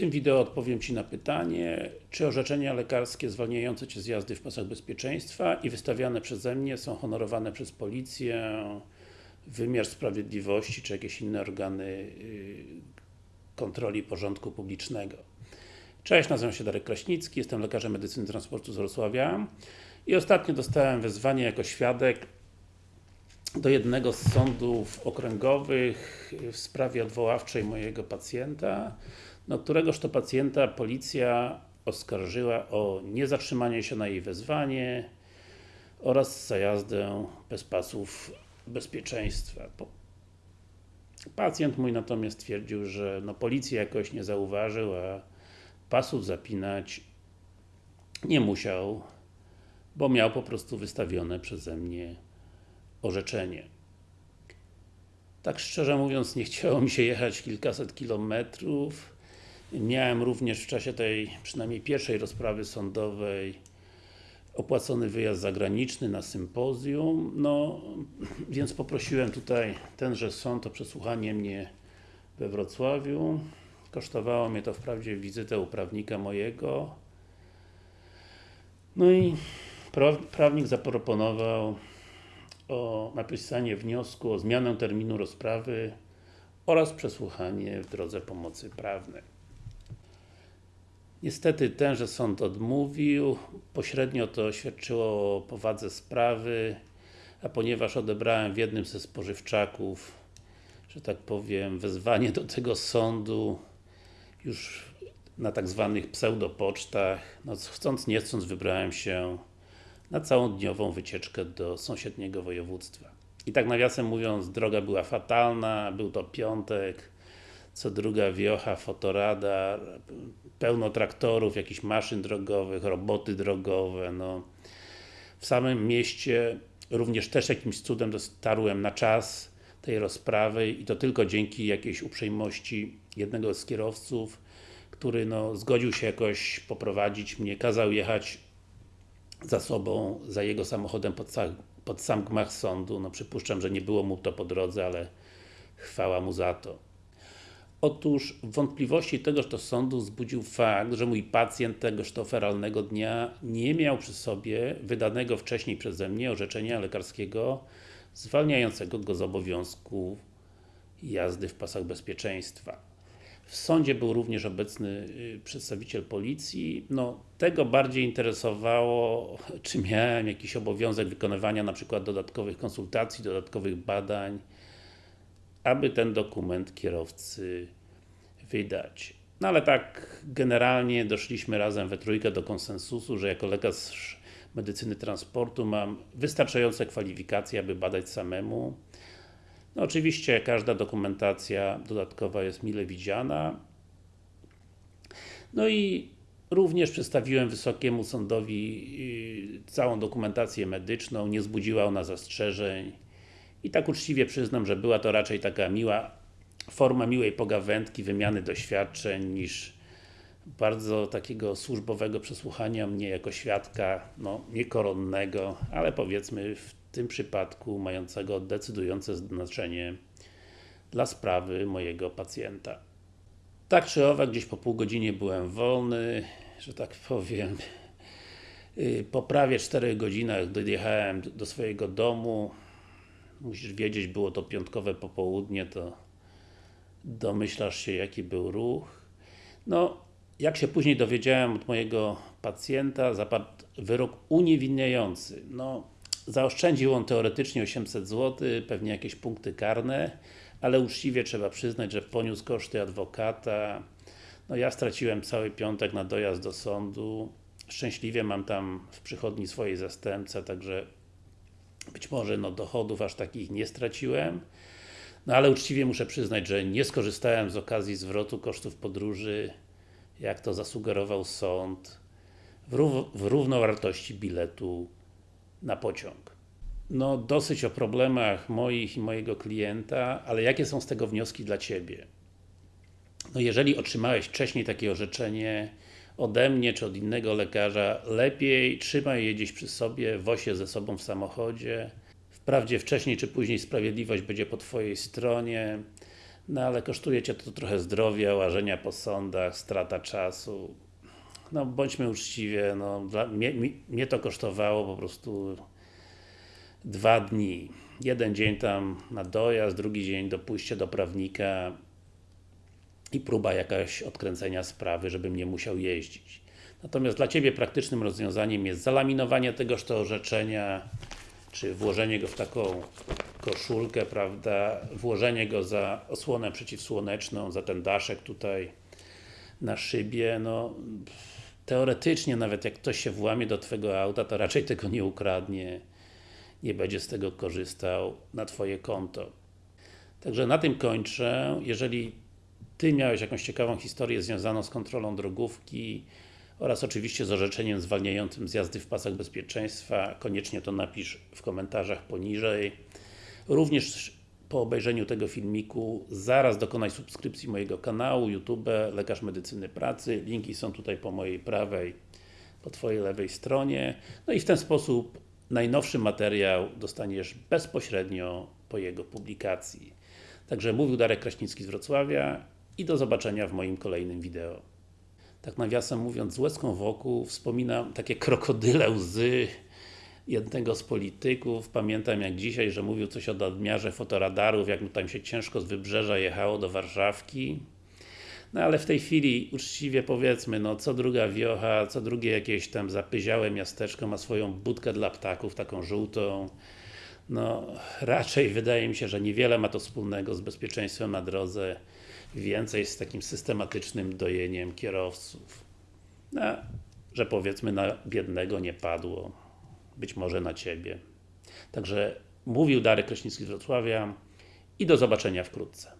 tym wideo odpowiem Ci na pytanie, czy orzeczenia lekarskie zwalniające Cię z jazdy w pasach bezpieczeństwa i wystawiane przeze mnie są honorowane przez policję, wymiar sprawiedliwości, czy jakieś inne organy y, kontroli porządku publicznego. Cześć, nazywam się Darek Kraśnicki, jestem lekarzem medycyny transportu z Wrocławia i ostatnio dostałem wezwanie jako świadek do jednego z sądów okręgowych w sprawie odwoławczej mojego pacjenta, no któregoż to pacjenta policja oskarżyła o niezatrzymanie się na jej wezwanie oraz za jazdę bez pasów bezpieczeństwa. Pacjent mój natomiast twierdził, że no policja jakoś nie zauważył, a pasów zapinać nie musiał, bo miał po prostu wystawione przeze mnie orzeczenie. Tak szczerze mówiąc, nie chciało mi się jechać kilkaset kilometrów. Miałem również w czasie tej, przynajmniej pierwszej rozprawy sądowej opłacony wyjazd zagraniczny na sympozjum, no więc poprosiłem tutaj tenże sąd o przesłuchanie mnie we Wrocławiu. Kosztowało mnie to wprawdzie wizytę u prawnika mojego. No i prawnik zaproponował o napisanie wniosku o zmianę terminu rozprawy oraz przesłuchanie w drodze pomocy prawnej. Niestety tenże sąd odmówił, pośrednio to świadczyło o powadze sprawy, a ponieważ odebrałem w jednym ze spożywczaków, że tak powiem, wezwanie do tego sądu już na tak zwanych pseudopocztach, no chcąc nie chcąc wybrałem się na całą dniową wycieczkę do sąsiedniego województwa. I tak nawiasem mówiąc, droga była fatalna, był to piątek, co druga wiocha, fotoradar, pełno traktorów, jakichś maszyn drogowych, roboty drogowe, no. W samym mieście również też jakimś cudem dotarłem na czas tej rozprawy i to tylko dzięki jakiejś uprzejmości jednego z kierowców, który no, zgodził się jakoś poprowadzić mnie, kazał jechać za sobą, za jego samochodem pod, pod sam gmach sądu. No przypuszczam, że nie było mu to po drodze, ale chwała mu za to. Otóż wątpliwości tegoż to sądu wzbudził fakt, że mój pacjent tegoż to feralnego dnia nie miał przy sobie wydanego wcześniej przeze mnie orzeczenia lekarskiego zwalniającego go z obowiązku jazdy w pasach bezpieczeństwa. W sądzie był również obecny y, przedstawiciel policji. No, tego bardziej interesowało, czy miałem jakiś obowiązek wykonywania na przykład dodatkowych konsultacji, dodatkowych badań, aby ten dokument kierowcy wydać. No ale tak generalnie doszliśmy razem we trójkę do konsensusu, że jako lekarz medycyny transportu mam wystarczające kwalifikacje, aby badać samemu. No oczywiście każda dokumentacja dodatkowa jest mile widziana. No i również przedstawiłem Wysokiemu Sądowi y, całą dokumentację medyczną, nie zbudziła ona zastrzeżeń i tak uczciwie przyznam, że była to raczej taka miła forma miłej pogawędki, wymiany doświadczeń niż bardzo takiego służbowego przesłuchania mnie jako świadka, no niekoronnego, ale powiedzmy w tym przypadku mającego decydujące znaczenie dla sprawy mojego pacjenta. Tak czy owak, gdzieś po pół godzinie byłem wolny, że tak powiem. Y, po prawie 4 godzinach dojechałem do swojego domu. Musisz wiedzieć, było to piątkowe popołudnie, to domyślasz się jaki był ruch. No, jak się później dowiedziałem od mojego pacjenta, zapadł wyrok uniewinniający. No, Zaoszczędził on teoretycznie 800 zł, pewnie jakieś punkty karne, ale uczciwie trzeba przyznać, że poniósł koszty adwokata. No ja straciłem cały piątek na dojazd do sądu. Szczęśliwie mam tam w przychodni swojej zastępcę, także być może no dochodów aż takich nie straciłem. No ale uczciwie muszę przyznać, że nie skorzystałem z okazji zwrotu kosztów podróży, jak to zasugerował sąd, w, rów w równowartości biletu na pociąg. No, dosyć o problemach moich i mojego klienta, ale jakie są z tego wnioski dla Ciebie? No, jeżeli otrzymałeś wcześniej takie orzeczenie ode mnie, czy od innego lekarza, lepiej trzymaj je gdzieś przy sobie, woź je ze sobą w samochodzie. Wprawdzie wcześniej czy później sprawiedliwość będzie po Twojej stronie, No ale kosztuje Cię to trochę zdrowia, łażenia po sądach, strata czasu. No bądźmy uczciwie, no, dla, mnie, mnie to kosztowało po prostu dwa dni. Jeden dzień tam na dojazd, drugi dzień do pójścia do prawnika i próba jakaś odkręcenia sprawy, żebym nie musiał jeździć. Natomiast dla Ciebie praktycznym rozwiązaniem jest zalaminowanie tegoż to orzeczenia, czy włożenie go w taką koszulkę, prawda, włożenie go za osłonę przeciwsłoneczną, za ten daszek tutaj na szybie, no teoretycznie nawet jak ktoś się włamie do Twojego auta, to raczej tego nie ukradnie, nie będzie z tego korzystał na Twoje konto. Także na tym kończę. Jeżeli Ty miałeś jakąś ciekawą historię związaną z kontrolą drogówki oraz oczywiście z orzeczeniem zwalniającym z jazdy w pasach bezpieczeństwa, koniecznie to napisz w komentarzach poniżej. Również po obejrzeniu tego filmiku zaraz dokonaj subskrypcji mojego kanału YouTube Lekarz Medycyny Pracy. Linki są tutaj po mojej prawej, po Twojej lewej stronie. No i w ten sposób najnowszy materiał dostaniesz bezpośrednio po jego publikacji. Także mówił Darek Kraśnicki z Wrocławia i do zobaczenia w moim kolejnym wideo. Tak nawiasem mówiąc, z łezką wokół wspominam takie krokodyle łzy jednego z polityków. Pamiętam jak dzisiaj, że mówił coś o nadmiarze fotoradarów, jak mu tam się ciężko z Wybrzeża jechało do Warszawki. No ale w tej chwili, uczciwie powiedzmy, no co druga wiocha, co drugie jakieś tam zapyziałe miasteczko ma swoją budkę dla ptaków, taką żółtą. No, raczej wydaje mi się, że niewiele ma to wspólnego z bezpieczeństwem na drodze, więcej z takim systematycznym dojeniem kierowców. No, że powiedzmy na biednego nie padło, być może na Ciebie. Także mówił Darek Kraśnicki z Wrocławia i do zobaczenia wkrótce.